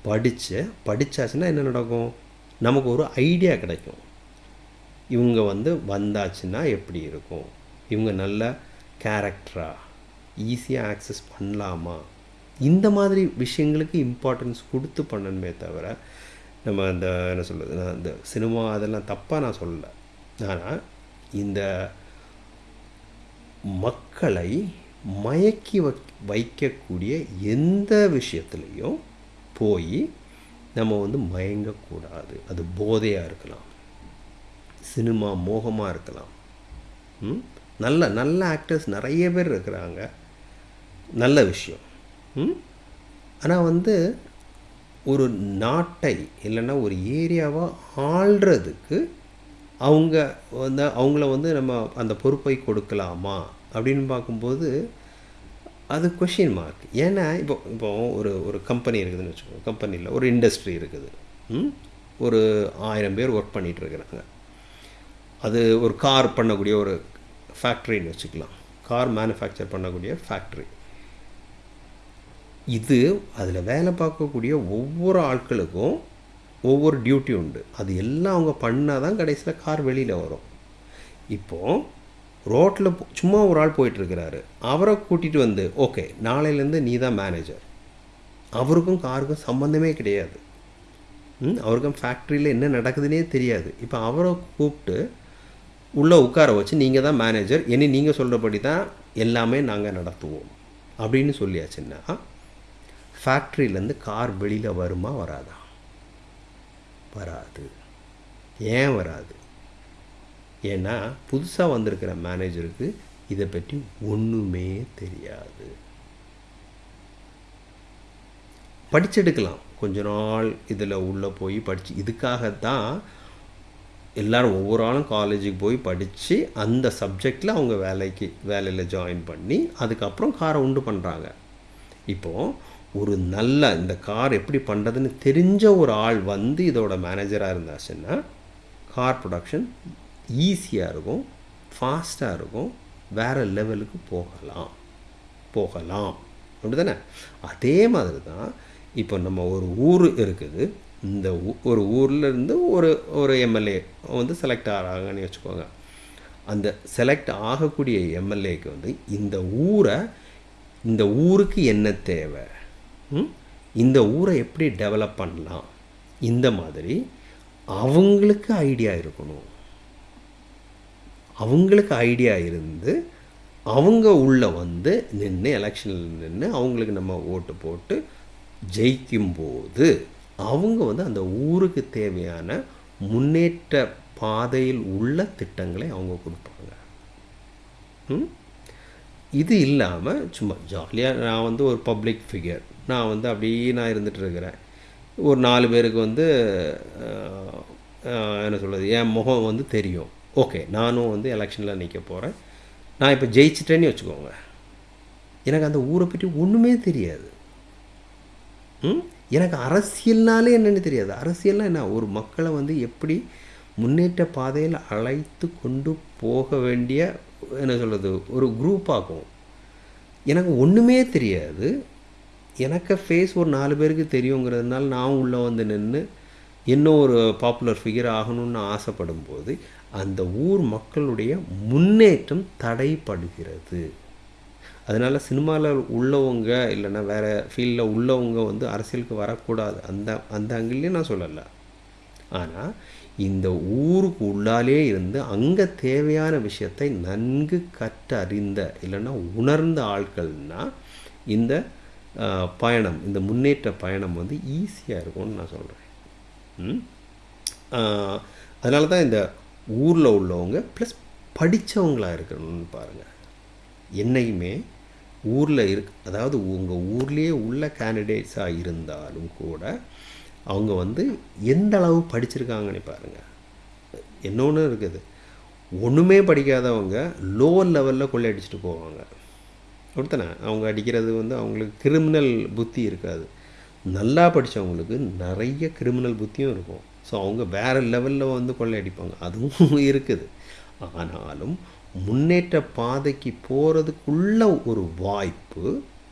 படித்து படித்தாச்சுன்னா என்ன நடக்கும்? நமக்கு ஒரு ஐடியா கிடைக்கும். இவங்க வந்து வந்தாச்சுன்னா எப்படி இருக்கும்? இவங்க நல்ல கேரக்டரா ஈஸியாக ஆக்சஸ் பண்ணலாமா? இந்த மாதிரி விஷயங்களுக்கு இம்பார்ட்டன்ஸ் கொடுத்து பண்ணணுமே தவிர நம்ம அந்த என்ன சொல்கிறது நான் இந்த சினிமா அதெல்லாம் தப்பாக நான் சொல்லலை. ஆனால் இந்த மக்களை மயக்கி வை வைக்கக்கூடிய எந்த விஷயத்துலேயும் போய் நம்ம வந்து மயங்கக்கூடாது. அது போதையாக இருக்கலாம். சினிமா மோகமாக இருக்கலாம். ம்? நல்ல நல்ல ஆக்டர்ஸ் நிறைய பேர் இருக்கிறாங்க. நல்ல விஷயம். ஆனால் வந்து ஒரு நாட்டை இல்லைன்னா ஒரு ஏரியாவை ஆள்றதுக்கு அவங்க வந்து அவங்கள வந்து நம்ம அந்த பொறுப்பை கொடுக்கலாமா? அப்படின்னு பார்க்கும்போது அது கொஷின் மார்க் ஏன்னா இப்போ இப்போ ஒரு ஒரு கம்பெனி இருக்குதுன்னு வச்சுக்கோங்க. கம்பெனியில் ஒரு இண்டஸ்ட்ரி இருக்குது. ம்? ஒரு ஆயிரம் பேர் ஒர்க் பண்ணிகிட்டு இருக்கிறாங்க. அது ஒரு கார் பண்ணக்கூடிய ஒரு ஃபேக்ட்ரின்னு வச்சுக்கலாம். கார் மேனுஃபேக்சர் பண்ணக்கூடிய ஃபேக்ட்ரி இது அதில் வேலை பார்க்கக்கூடிய ஒவ்வொரு ஆட்களுக்கும் ஒவ்வொரு டியூட்டி உண்டு. அது எல்லாம் அவங்க பண்ணால் தான் கடைசியில் கார் வெளியில் வரும். இப்போது ரோட்டில் சும்மா ஒரு ஆள் போயிட்டுருக்கிறாரு. அவரை கூட்டிகிட்டு வந்து ஓகே நாளையிலேருந்து நீ தான் மேனேஜர் அவருக்கும் காருக்கும் சம்மந்தமே கிடையாது. ம், அவருக்கும் ஃபேக்ட்ரியில் என்ன நடக்குதுன்னே தெரியாது. இப்போ அவரை கூப்பிட்டு உள்ளே உட்கார வச்சு நீங்கள் தான் மேனேஜர் இனி நீங்கள் சொல்கிறபடி தான் எல்லாமே நாங்கள் நடத்துவோம். அப்படின்னு சொல்லியாச்சுன்னா ஃபேக்ட்ரியிலேருந்து கார் வெளியில் வருமா? வராதா? வராது. ஏன் வராது? ஏன்னா புதுசாக வந்திருக்கிற மேனேஜருக்கு இதை பற்றி ஒன்றுமே தெரியாது. படிச்செடுக்கலாம். கொஞ்ச நாள் இதில் உள்ளே போய் படித்து இதுக்காகத்தான் எல்லாரும் ஒவ்வொரு ஆளும் காலேஜுக்கு போய் படித்து அந்த சப்ஜெக்டில் அவங்க வேலைக்கு வேலையில் ஜாயின் பண்ணி அதுக்கப்புறம் காரை உண்டு பண்ணுறாங்க இப்போது ஒரு நல்ல இந்த கார் எப்படி பண்ணுறதுன்னு தெரிஞ்ச ஒரு ஆள் வந்து இதோட மேனேஜராக இருந்தாச்சுன்னா கார் ப்ரொடக்ஷன் ஈஸியாக இருக்கும் ஃபாஸ்ட்டாக இருக்கும் வேறு லெவலுக்கு போகலாம். போகலாம். அப்படி தானே அதே மாதிரி தான் இப்போ நம்ம ஒரு ஊர் இருக்குது. இந்த ஊ- ஒரு ஊரில் இருந்து ஒரு ஒரு எம்எல்ஏ வந்து செலக்ட் ஆகிறாங்கன்னு வச்சுக்கோங்க. அந்த செலக்ட் ஆகக்கூடிய எம்எல்ஏக்கு வந்து இந்த ஊரை இந்த ஊருக்கு என்ன தேவை? இந்த ஊரை எப்படி டெவலப் பண்ணலாம்? இந்த மாதிரி அவங்களுக்கு ஐடியா இருக்கணும். அவங்களுக்கு ஐடியா இருந்து அவங்க உள்ள வந்து நின்று எலெக்ஷனில் நின்று அவங்களுக்கு நம்ம ஓட்டு போட்டு ஜெயிக்கும்போது அவங்க வந்து அந்த ஊருக்கு தேவையான முன்னேற்ற பாதையில் உள்ள திட்டங்களை அவங்க கொடுப்பாங்க. ம்? இது இல்லாமல் சும்மா ஜாலியாக நான் வந்து ஒரு பப்ளிக் ஃபிகர் நான் வந்து அப்படியே நான் இருந்துகிட்டு இருக்கிறேன். ஒரு நாலு பேருக்கு வந்து என்ன சொல்கிறது என் முகம் வந்து தெரியும். ஓகே நானும் வந்து எலெக்ஷனில் நிற்க போகிறேன் நான் இப்போ ஜெயிச்சிட்டேன்னு வச்சுக்கோங்க. எனக்கு அந்த ஊரை பற்றி ஒன்றுமே தெரியாது. ம்? எனக்கு அரசியல்னாலே என்னென்னு தெரியாது. அரசியல்னால் என்ன? ஒரு மக்களை வந்து எப்படி முன்னேற்ற பாதையில் அழைத்து கொண்டு போக வேண்டிய என்ன சொல்கிறது ஒரு குரூப் ஆகும் எனக்கு ஒன்றுமே தெரியாது. எனக்கு ஃபேஸ் ஒரு நாலு பேருக்கு தெரியுங்கிறதுனால நான் உள்ளே வந்து நின்று இன்னும் ஒரு பாப்புலர் ஃபிகர் ஆகணும்னு ஆசைப்படும் போது அந்த ஊர் மக்களுடைய முன்னேற்றம் தடைப்படுகிறது. அதனால் சினிமாவில் உள்ளவங்க இல்லைன்னா வேறு ஃபீல்டில் உள்ளவங்க வந்து அரசியலுக்கு வரக்கூடாது. அந்த அந்த அங்கிலையும் நான் சொல்லலை. ஆனால் இந்த ஊருக்கு உள்ளாலே இருந்து அங்கே தேவையான விஷயத்தை நன்கு கற்றறிந்த இல்லைன்னா உணர்ந்த ஆட்கள்னா இந்த பயணம் இந்த முன்னேற்ற பயணம் வந்து ஈஸியாக இருக்கும்னு நான் சொல்கிறேன் அதனால தான் இந்த ஊரில் உள்ளவங்க ப்ளஸ் படித்தவங்களாக இருக்கணும்னு பாருங்கள் என்னையுமே ஊரில் இருக் அதாவது உங்கள் ஊர்லேயே உள்ள கேண்டிடேட்ஸாக இருந்தாலும் கூட அவங்க வந்து எந்த அளவு படிச்சிருக்காங்கன்னு பாருங்கள் இன்னொன்று இருக்குது. ஒன்றுமே படிக்காதவங்க லோவர் லெவலில் கொள்ளையடிச்சிட்டு போவாங்க. அப்படித்தானே அவங்க அடிக்கிறது வந்து அவங்களுக்கு கிரிமினல் புத்தி இருக்காது. நல்லா படித்தவங்களுக்கு நிறைய கிரிமினல் புத்தியும் இருக்கும். ஸோ அவங்க வேறு லெவலில் வந்து கொள்ளையடிப்பாங்க. அதுவும் இருக்குது. ஆனாலும் முன்னேற்ற பாதைக்கு போகிறதுக்குள்ள ஒரு வாய்ப்பு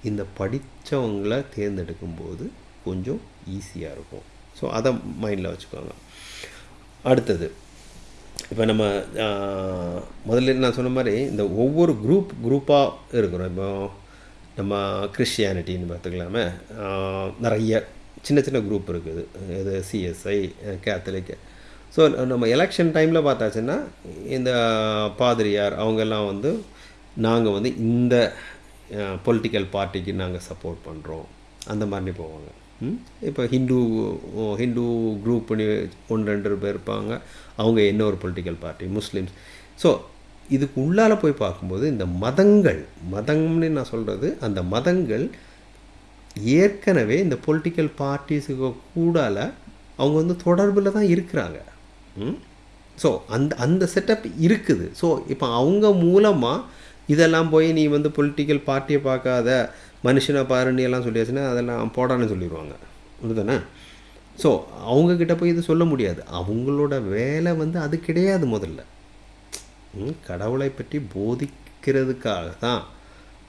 இந்த படித்தவங்கள தேர்ந்தெடுக்கும்போது கொஞ்சம் ஈஸியாக இருக்கும். ஸோ அதை மைண்டில் வச்சுக்கோங்க. அடுத்தது இப்போ நம்ம முதல்ல நான் சொன்ன மாதிரி இந்த ஒவ்வொரு குரூப் குரூப்பாக இருக்கிறோம். இப்போ நம்ம கிறிஸ்டியானிட்டின்னு பார்த்துக்கலாமே. நிறைய சின்ன சின்ன குரூப் இருக்குது. இது சிஎஸ்ஐ கேத்தலிக் ஸோ நம்ம எலெக்ஷன் டைமில் பார்த்தாச்சுன்னா இந்த பாதிரியார் அவங்கெல்லாம் வந்து நாங்கள் வந்து இந்த பொலிட்டிக்கல் பார்ட்டிக்கு நாங்கள் சப்போர்ட் பண்ணுறோம் அந்த மாதிரி போவாங்க. இப்போ ஹிந்து ஹிந்து குரூப் ஒன்று ரெண்டு பேர் இருப்பாங்க. அவங்க என்ன ஒரு பொலிட்டிக்கல் பார்ட்டி முஸ்லீம்ஸ். ஸோ இதுக்கு உள்ளால போய் பார்க்கும்போது இந்த மதங்கள் மதம்னு நான் சொல்கிறது அந்த மதங்கள் ஏற்கனவே இந்த பொலிட்டிக்கல் பார்ட்டிஸுக்கு கூடால அவங்க வந்து தொடர்பில் தான் இருக்கிறாங்க. ஸோ அந்த அந்த செட்டப் இருக்குது. ஸோ இப்போ அவங்க மூலமாக இதெல்லாம் போய் நீ வந்து பொலிட்டிக்கல் பார்ட்டியை பார்க்காத மனுஷனை பாருன்னு எல்லாம் சொல்லியாச்சுன்னா அதெல்லாம் போடான்னு சொல்லிடுவாங்க உண்டுதானே ஸோ அவங்கக்கிட்ட போய் இது சொல்ல முடியாது. அவங்களோட வேலை வந்து அது கிடையாது முதல்ல. கடவுளை பற்றி போதிக்கிறதுக்காக தான்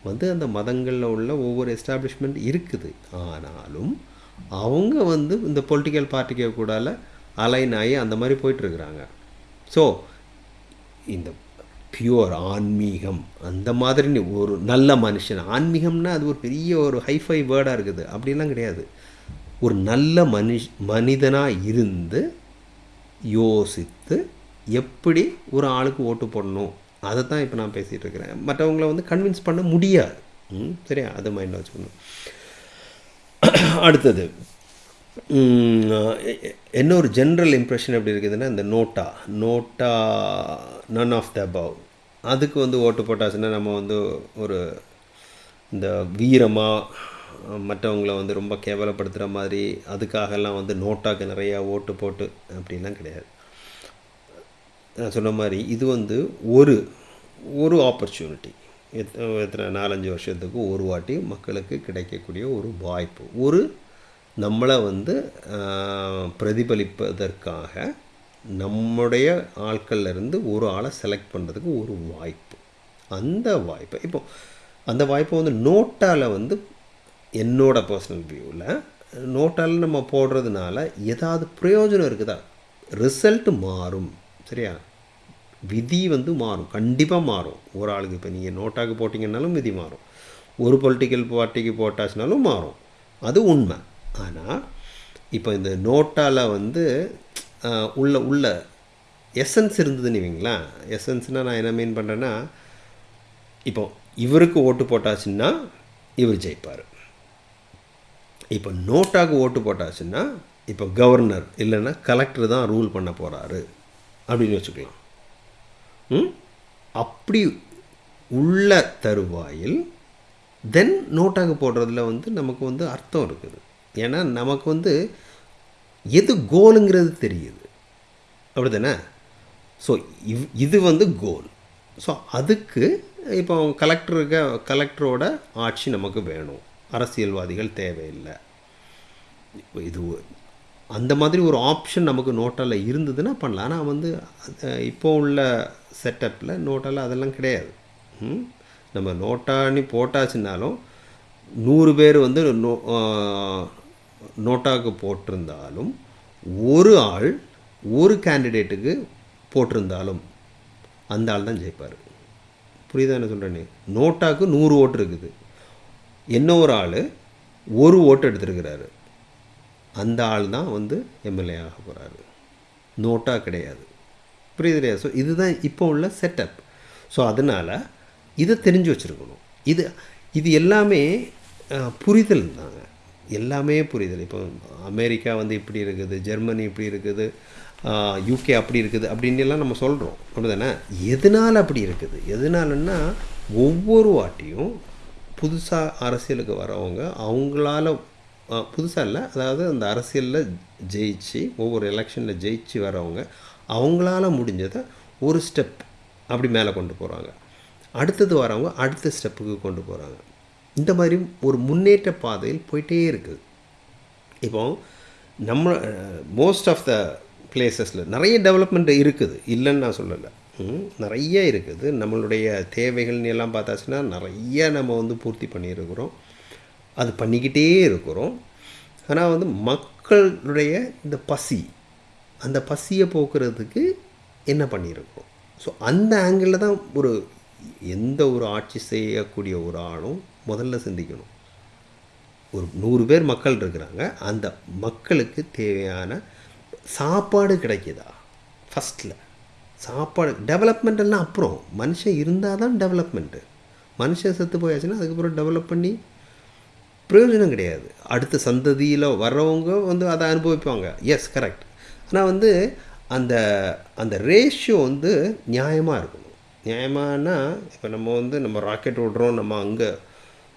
வந்து அந்த மதங்களில் உள்ள ஒவ்வொரு எஸ்டாப்ளிஷ்மெண்ட் இருக்குது. ஆனாலும் அவங்க வந்து இந்த பொலிட்டிக்கல் பார்ட்டிக்கு கூடால அலைன் ஆகி அந்த மாதிரி போயிட்டுருக்குறாங்க. ஸோ இந்த பியூர் ஆன்மீகம் அந்த மாதிரி ஒரு நல்ல மனுஷன் ஆன்மீகம்னா அது ஒரு பெரிய ஒரு ஹைஃபை வேர்டாக இருக்குது. அப்படிலாம் கிடையாது. ஒரு நல்ல மனுஷ் மனிதனாக இருந்து யோசித்து எப்படி ஒரு ஆளுக்கு ஓட்டு போடணும்? அதை தான் இப்போ நான் பேசிகிட்டு இருக்கிறேன். மற்றவங்கள வந்து கன்வின்ஸ் பண்ண முடியாது. ம், சரியா? அதை மைண்டில் வச்சுக்கணும். அடுத்தது. என்ன ஒரு ஜென்ரல் இம்ப்ரெஷன் எப்படி இருக்குதுன்னா இந்த NOTA NOTA none of the above அதுக்கு வந்து ஓட்டு போட்டாச்சுன்னா நம்ம வந்து ஒரு இந்த வீரமாக மற்றவங்கள வந்து ரொம்ப கேவலப்படுத்துகிற மாதிரி அதுக்காகலாம் வந்து நோட்டாக்கு நிறையா ஓட்டு போட்டு அப்படிலாம் கிடையாது. நான் சொன்ன மாதிரி இது வந்து ஒரு ஒரு ஆப்பர்ச்சுனிட்டி எத்தனை நாலஞ்சு வருஷத்துக்கு ஒரு வாட்டி மக்களுக்கு கிடைக்கக்கூடிய ஒரு வாய்ப்பு. ஒரு நம்மளை வந்து பிரதிபலிப்பதற்காக நம்முடைய ஆட்கள்ல இருந்து ஒரு ஆளை செலக்ட் பண்ணுறதுக்கு ஒரு வாய்ப்பு. அந்த வாய்ப்பை இப்போ அந்த வாய்ப்பை வந்து நோட்டால் வந்து என்னோட பர்சனல் வியூவில் நோட்டால் நம்ம போடுறதுனால ஏதாவது பிரயோஜனம் இருக்குதா? ரிசல்ட் மாறும். சரியா? விதி வந்து மாறும். கண்டிப்பாக மாறும். ஒரு ஆளுக்கு இப்போ நீங்கள் நோட்டாக்கு போட்டிங்கன்னாலும் விதி மாறும். ஒரு பொலிட்டிக்கல் பார்ட்டிக்கு போட்டாச்சுனாலும் மாறும். அது உண்மை. ஆனால் இப்போ இந்த நோட்டால் வந்து உள்ள உள்ள எசன்ஸ் இருந்ததுன்னு வைங்களேன். எசன்ஸ்னால் நான் என்ன மீன் பண்ணுறேன்னா இப்போ இவருக்கு ஓட்டு போட்டாச்சுன்னா இவர் ஜெயிப்பார். இப்போ நோட்டாக்கு ஓட்டு போட்டாச்சுன்னா இப்போ கவர்னர் இல்லைன்னா கலெக்டர் தான் ரூல் பண்ண போகிறாரு அப்படின்னு வச்சுக்கலாம் ம்? அப்படி உள்ள தருவாயில் தென் நோட்டாக போடுறதுல வந்து நமக்கு வந்து அர்த்தம் இருக்குது. ஏன்னா நமக்கு வந்து எது கோலுங்கிறது தெரியுது. அப்படி தானே ஸோ இவ் இது வந்து கோல் ஸோ அதுக்கு இப்போ கலெக்டருக்கு கலெக்டரோட ஆட்சி நமக்கு வேணும். அரசியல்வாதிகள் தேவையில்லை. இது அந்த மாதிரி ஒரு ஆப்ஷன் நமக்கு நோட்டாவில் இருந்ததுன்னா பண்ணலாம். ஆனால் வந்து இப்போ உள்ள செட்டப்பில் நோட்டால் அதெல்லாம் கிடையாது. நம்ம நோட்டான்னு போட்டாச்சுன்னாலும் நூறு பேர் வந்து நோ நோட்டாவுக்கு போட்டிருந்தாலும் ஒரு ஆள் ஒரு கேண்டிடேட்டுக்கு போட்டிருந்தாலும் அந்த ஆள் தான் ஜெயிப்பார். புரியுதா என்ன சொல்கிறேன்னு நோட்டாக்கு நூறு ஓட்டு இருக்குது. என்ன ஒரு ஆள்? ஒரு ஓட்டு எடுத்திருக்கிறாரு. அந்த ஆள் தான் வந்து எம்எல்ஏ ஆக போகிறாரு நோட்டாக கிடையாது. புரியுது இல்லையா? ஸோ இதுதான் இப்போ உள்ள செட்டப் ஸோ அதனால் இதை தெரிஞ்சு வச்சுருக்கணும். இது இது எல்லாமே புரிதல் தாங்க. எல்லாமே புரிதல். இப்போ அமெரிக்கா வந்து இப்படி இருக்குது ஜெர்மனி இப்படி இருக்குது யூகே அப்படி இருக்குது அப்படின்னு எல்லாம் நம்ம சொல்கிறோம் அப்படிதானே எதனால் அப்படி இருக்குது? எதனாலன்னா ஒவ்வொரு வாட்டியும் புதுசாக அரசியலுக்கு வரவங்க அவங்களால புதுசாக இல்லை. அதாவது அந்த அரசியலில் ஜெயிச்சு ஒவ்வொரு எலெக்ஷனில் ஜெயிச்சு வரவங்க அவங்களால முடிஞ்சதை ஒரு ஸ்டெப் அப்படி மேலே கொண்டு போகிறாங்க அடுத்தது வரவங்க அடுத்த ஸ்டெப்புக்கு கொண்டு போகிறாங்க இந்த மாதிரி ஒரு முன்னேற்ற பாதையில் போயிட்டே இருக்குது. இப்போ நம்ம மோஸ்ட் ஆஃப் த பிளேசஸில் நிறைய டெவலப்மெண்ட் இருக்குது. இல்லைன்னு நான் சொல்லலை. நிறைய இருக்குது. நம்மளுடைய தேவைகள்னு எல்லாம் பார்த்தாச்சுன்னா நிறைய நம்ம வந்து பூர்த்தி பண்ணியிருக்கிறோம். அது பண்ணிக்கிட்டே இருக்கிறோம். ஆனால் வந்து மக்களுடைய இந்த பசி அந்த பசியை போக்குறதுக்கு என்ன பண்ணியிருக்கோம்? ஸோ அந்த ஆங்கிளில் தான் ஒரு எந்த ஒரு ஆட்சி செய்யக்கூடிய ஒரு ஆளும் முதல்ல சிந்திக்கணும். ஒரு நூறு பேர் மக்கள் இருக்கிறாங்க. அந்த மக்களுக்கு தேவையான சாப்பாடு கிடைக்குதா? ஃபஸ்ட்டில் சாப்பாடு டெவலப்மெண்ட் எல்லாம் அப்புறம். மனுஷன் இருந்தால் தான் டெவலப்மெண்ட்டு மனுஷன் செத்து போயாச்சுன்னா அதுக்கப்புறம் டெவலப் பண்ணி பிரயோஜனம் கிடையாது. அடுத்த சந்ததியில் வர்றவங்க வந்து அதை அனுபவிப்பாங்க. எஸ் கரெக்ட் ஆனால் வந்து அந்த அந்த ரேஷியோ வந்து நியாயமாக இருக்கணும். நியாயமானா இப்போ நம்ம வந்து நம்ம ராக்கெட் விடுறோம் நம்ம அங்கே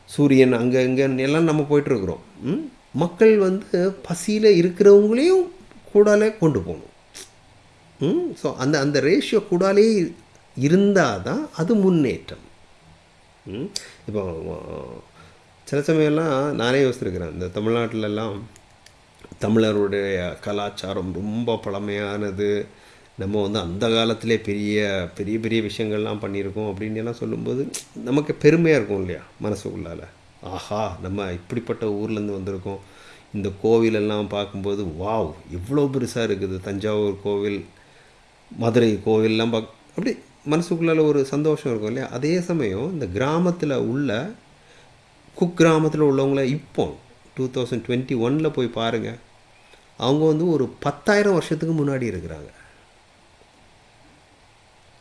சூரியன் அங்கே இங்கேன்னு எல்லாம் நம்ம போயிட்டுருக்குறோம். ம்? மக்கள் வந்து பசியில் இருக்கிறவங்களையும் கூடாலே கொண்டு போகணும். ஸோ அந்த அந்த ரேஷியோ கூடாலே இருந்தால் தான் அது முன்னேற்றம். ம்? இப்போ சில சமயம்லாம் நானே யோசிச்சிருக்கிறேன் இந்த தமிழ்நாட்டிலலாம் தமிழருடைய கலாச்சாரம் ரொம்ப பழமையானது. நம்ம வந்து அந்த காலத்திலே பெரிய பெரிய பெரிய விஷயங்கள்லாம் பண்ணியிருக்கோம் அப்படின்னு எல்லாம் சொல்லும்போது நமக்கு பெருமையாக இருக்கும் இல்லையா மனசுக்குள்ளால். ஆஹா நம்ம இப்படிப்பட்ட ஊர்லேருந்து வந்திருக்கோம். இந்த கோவிலெல்லாம் பார்க்கும்போது வாவ் இவ்வளோ பெருசாக இருக்குது. தஞ்சாவூர் கோவில் மதுரை கோவில்லாம் பார்க்க அப்படி மனசுக்குள்ளால் ஒரு சந்தோஷம் இருக்கும் இல்லையா? அதே சமயம் இந்த கிராமத்தில் உள்ள குக் கிராமத்தில் உள்ளவங்கள இப்போ டூ தௌசண்ட் டுவெண்ட்டி ஒனில் போய் பாருங்கள் அவங்க வந்து ஒரு பத்தாயிரம் வருஷத்துக்கு முன்னாடி இருக்கிறாங்க.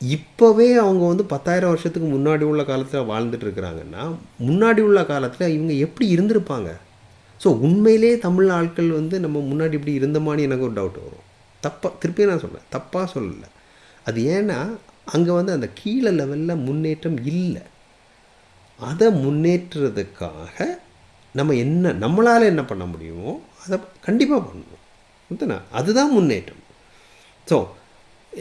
இப்போவே அவங்க வந்து பத்தாயிரம் வருஷத்துக்கு முன்னாடி உள்ள காலத்தில் வாழ்ந்துட்டு இருக்கிறாங்கன்னா முன்னாடி உள்ள காலத்தில் இவங்க எப்படி இருந்திருப்பாங்க? ஸோ உண்மையிலே தமிழ் ஆட்கள் வந்து நம்ம முன்னாடி இப்படி இருந்தோமான்னு எனக்கு ஒரு டவுட் வரும். தப்பாக திருப்பி நான் சொல்கிறேன் தப்பாக சொல்லலை. அது ஏன்னா அங்கே வந்து அந்த கீழே லெவலில் முன்னேற்றம் இல்லை. அதை முன்னேற்றுறதுக்காக நம்ம என்ன நம்மளால் என்ன பண்ண முடியுமோ அதை கண்டிப்பாக பண்ணணும் புரியுதுண்ணா அதுதான் முன்னேற்றம். ஸோ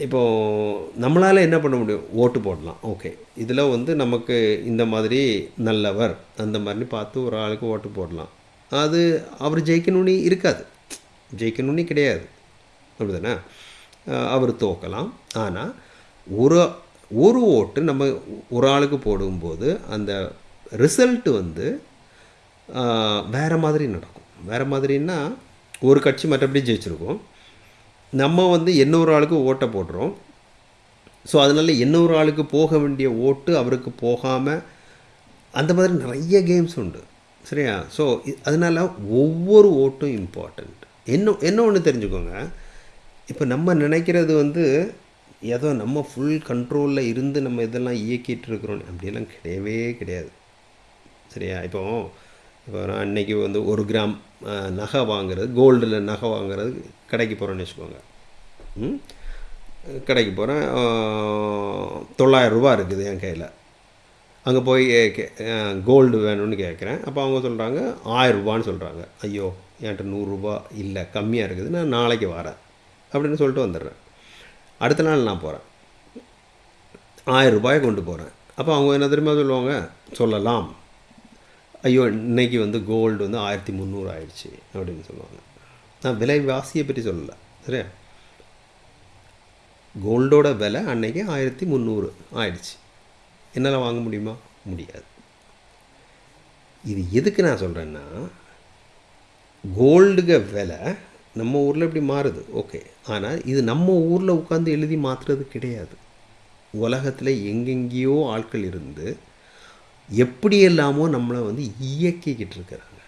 இப்போது நம்மளால் என்ன பண்ண முடியும்? ஓட்டு போடலாம். ஓகே இதில் வந்து நமக்கு இந்த மாதிரி நல்லவர் அந்த மாதிரி பார்த்து ஒரு ஆளுக்கு ஓட்டு போடலாம். அது அவர் ஜெயிக்கணும்னு இருக்காது. ஜெயிக்கணும்னு கிடையாது. அப்படிதானே அவர் தோக்கலாம் ஆனால் ஒரு ஒரு ஓட்டு நம்ம ஒரு ஆளுக்கு போடும்போது அந்த ரிசல்ட் வந்து வேறு மாதிரி நடக்கும். வேறு மாதிரின்னா ஒரு கட்சி மற்றபடி ஜெயிச்சிருக்கோம். நம்ம வந்து இன்னொரு ஆளுக்கு ஓட்டை போடுறோம். ஸோ அதனால இன்னொரு ஆளுக்கு போக வேண்டிய ஓட்டு அவருக்கு போகாமல் அந்த மாதிரி நிறைய கேம்ஸ் உண்டு. சரியா? ஸோ அதனால் ஒவ்வொரு ஓட்டும் இம்பார்ட்டண்ட் என்ன என்ன ஒன்று தெரிஞ்சுக்கோங்க. இப்போ நம்ம நினைக்கிறது வந்து ஏதோ நம்ம ஃபுல் கண்ட்ரோலில் இருந்து நம்ம இதெல்லாம் இயக்கிட்டு இருக்கிறோம். அப்படியெல்லாம் கிடையவே கிடையாது. சரியா? இப்போ இப்போ நான் அன்றைக்கி வந்து ஒரு கிராம் நகை வாங்குறது கோல்டில் நகை வாங்குறது கடைக்கு போகிறோன்னு வச்சுக்கோங்க. ம்? கடைக்கு போகிறேன் தொள்ளாயிரரூபா இருக்குது என் கையில். அங்கே போய் கோல்டு வேணும்னு கேட்குறேன். அப்போ அவங்க சொல்கிறாங்க ஆயிரரூபான்னு சொல்கிறாங்க ஐயோ என்கிட்ட நூறுரூபா இல்லை கம்மியாக இருக்குது. நான் நாளைக்கு வரேன். அப்படின்னு சொல்லிட்டு வந்துடுறேன். அடுத்த நாள் நான் போகிறேன் ஆயிரம் ரூபாயை கொண்டு போகிறேன் அப்போ அவங்க என்ன தெரியுமா சொல்லுவாங்க? சொல்லலாம். ஐயோ இன்றைக்கி வந்து கோல்டு வந்து ஆயிரத்தி முந்நூறு ஆயிடுச்சு அப்படின்னு சொல்லுவாங்க. நான் விலைவாசியை பற்றி சொல்லலை. சரியா? கோல்டோட விலை அன்னைக்கு ஆயிரத்தி முந்நூறு ஆயிடுச்சு. என்னால் வாங்க முடியுமா? முடியாது. இது எதுக்கு நான் சொல்கிறேன்னா கோல்டுக விலை நம்ம ஊரில் இப்படி மாறுது. ஓகே ஆனால் இது நம்ம ஊரில் உட்காந்து எழுதி மாற்றுறது கிடையாது. உலகத்தில் எங்கெங்கேயோ ஆட்கள் இருந்து எப்படி எல்லாமோ நம்மளை வந்து இயக்கிக்கிட்டு இருக்கிறாங்க.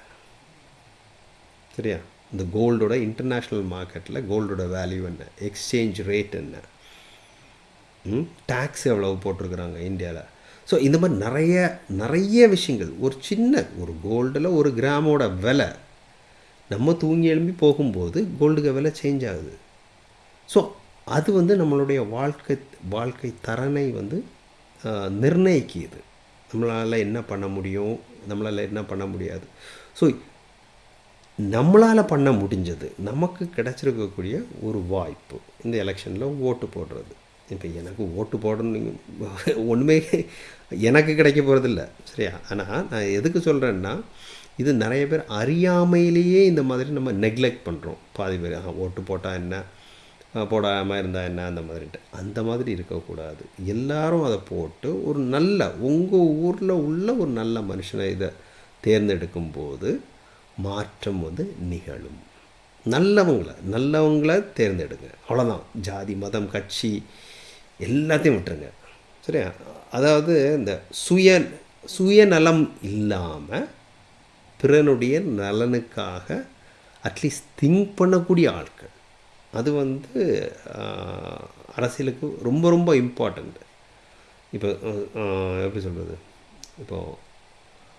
சரியா? இந்த கோல்டோட இன்டர்நேஷ்னல் மார்க்கெட்டில் கோல்டோட வேல்யூ என்ன? எக்ஸ்சேஞ்ச் ரேட் என்ன? டேக்ஸ் எவ்வளவு போட்டிருக்கிறாங்க இந்தியாவில் ஸோ இந்த மாதிரி நிறைய நிறைய விஷயங்கள். ஒரு சின்ன ஒரு கோல்டில் ஒரு கிராமோட விலை நம்ம தூங்கி எழும்பி போகும்போது கோல்டுக்கு விலை சேஞ்ச் ஆகுது. ஸோ அது வந்து நம்மளுடைய வாழ்க்கை வாழ்க்கை தரனை வந்து ஆஹ், நிர்ணயிக்குது. நம்மளால் என்ன பண்ண முடியும்? நம்மளால் என்ன பண்ண முடியாது? ஸோ நம்மளால் பண்ண முடிஞ்சது நமக்கு கிடைச்சிருக்கக்கூடிய ஒரு வாய்ப்பு இந்த எலெக்ஷனில் ஓட்டு போடுறது. இப்போ எனக்கு ஓட்டு போடணும் ஒன்றுமே எனக்கு கிடைக்க போகிறதில்ல சரியா? ஆனால் நான் எதுக்கு சொல்கிறேன்னா இது நிறைய பேர் அறியாமையிலேயே இந்த மாதிரி நம்ம நெக்லெக்ட் பண்ணுறோம் பாதி பேர் ஓட்டு போட்டால் என்ன? போடாமல் இருந்தால் என்ன? அந்த மாதிரின்ட்டு. அந்த மாதிரி இருக்கக்கூடாது. எல்லாரும் அதை போட்டு ஒரு நல்ல உங்கள் ஊரில் உள்ள ஒரு நல்ல மனுஷனை இதை தேர்ந்தெடுக்கும் போது மாற்றம் வந்து நிகழும். நல்லவங்கள நல்லவங்கள தேர்ந்தெடுங்க. அவ்வளோதான் ஜாதி மதம் கட்சி எல்லாத்தையும் விட்டுருங்க. சரியா? அதாவது இந்த சுய சுயநலம் இல்லாமல் பிறனுடைய நலனுக்காக அட்லீஸ்ட் திங்க் பண்ணக்கூடிய ஆட்கள். அது வந்து அரசியலுக்கு ரொம்ப ரொம்ப இம்பார்ட்டண்ட் இப்போ எப்படி சொல்கிறது இப்போது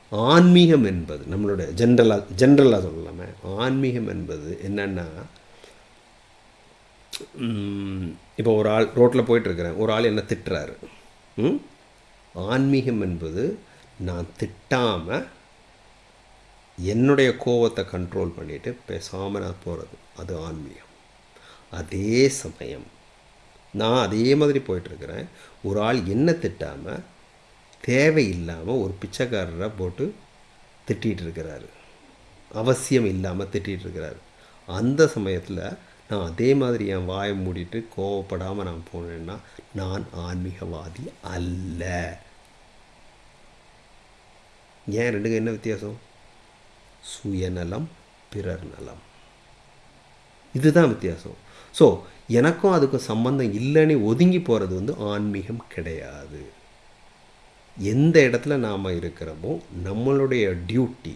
ஆன்மீகம் என்பது நம்மளோட ஜென்ரலாக ஜென்ரலாக சொல்லலாமே. ஆன்மீகம் என்பது என்னென்னா இப்போ ஒரு ஆள் ரோட்டில் போயிட்டுருக்கிறேன். ஒரு ஆள் என்ன திட்டுறாரு. ம்? ஆன்மீகம் என்பது நான் திட்டாமல் என்னுடைய கோவத்தை கண்ட்ரோல் பண்ணிட்டு பேசாமல் நான் போகிறது அது ஆன்மீகம். அதே சமயம் நான் அதே மாதிரி போயிட்டுருக்கிறேன். ஒரு ஆள் என்ன திட்டாமல் தேவையில்லாமல் ஒரு பிச்சைக்காரரை போட்டு திட்டிகிட்டு இருக்கிறாரு அவசியம் இல்லாமல் திட்டிகிட்டு இருக்கிறாரு அந்த சமயத்தில் நான் அதே மாதிரி என் வாயை மூடிட்டு கோவப்படாமல் நான் போனேன்னா நான் ஆன்மீகவாதி அல்ல. ஏன் ரெண்டுக்கும் என்ன வித்தியாசம்? சுயநலம் பிறர் நலம். இதுதான் வித்தியாசம். ஸோ எனக்கும் அதுக்கும் சம்பந்தம் இல்லைன்னு ஒதுங்கி போகிறது வந்து ஆன்மீகம் கிடையாது. எந்த இடத்துல நாம் இருக்கிறோமோ நம்மளுடைய டியூட்டி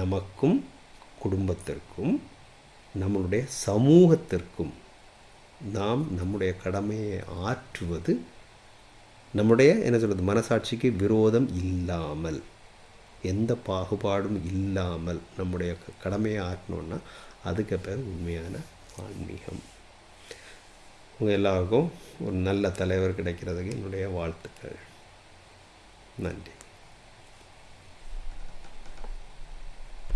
நமக்கும் குடும்பத்திற்கும் நம்மளுடைய சமூகத்திற்கும் நாம் நம்முடைய கடமையை ஆற்றுவது நம்முடைய என்ன சொல்கிறது மனசாட்சிக்கு விரோதம் இல்லாமல். எந்த பாகுபாடும் இல்லாமல் நம்முடைய க- கடமையை ஆற்றணுன்னா அதுக்கு பேர் உண்மையான ஆன்மீகம். உங்கள் எல்லாருக்கும் ஒரு நல்ல தலைவர் கிடைக்கிறதுக்கு என்னுடைய வாழ்த்துக்கள். நன்றி.